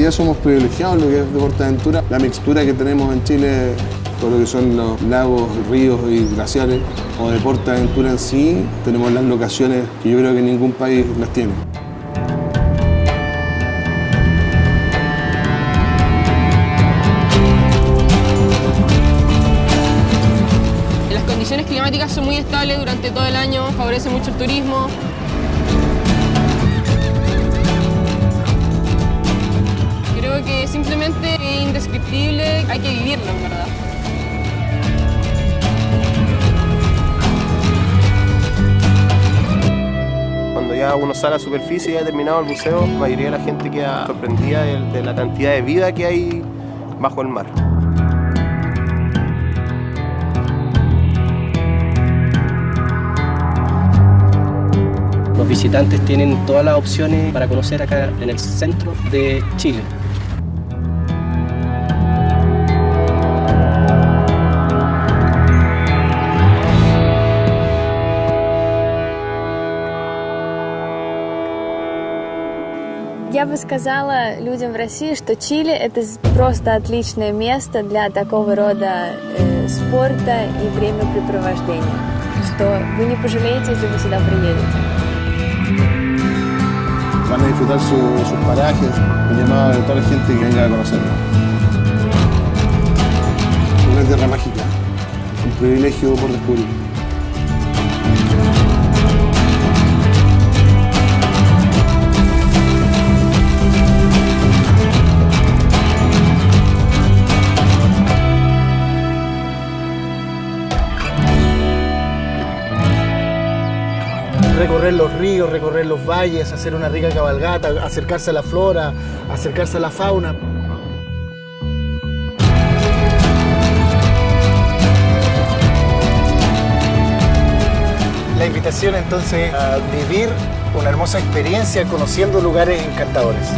día somos privilegiados en lo que es deportaventura. La mixtura que tenemos en Chile, todo lo que son los lagos, ríos y glaciares, o deportaventura en sí, tenemos las locaciones que yo creo que ningún país las tiene. Las condiciones climáticas son muy estables durante todo el año, favorece mucho el turismo. Hay que vivirlo en verdad. Cuando ya uno sale a la superficie y ha terminado el buceo, la mayoría de la gente queda sorprendida de, de la cantidad de vida que hay bajo el mar. Los visitantes tienen todas las opciones para conocer acá en el centro de Chile. Я бы сказала людям в России, что Чили – это просто отличное место для такого рода э, спорта и времяпрепровождения, что вы не пожалеете, если вы сюда приедете. Van a disfrutar su- sus parajes, llamado a toda la gente que venga a conocerlo. Una tierra mágica, un privilegio por descubrir. Recorrer los ríos, recorrer los valles, hacer una rica cabalgata, acercarse a la flora, acercarse a la fauna. La invitación entonces a vivir una hermosa experiencia conociendo lugares encantadores.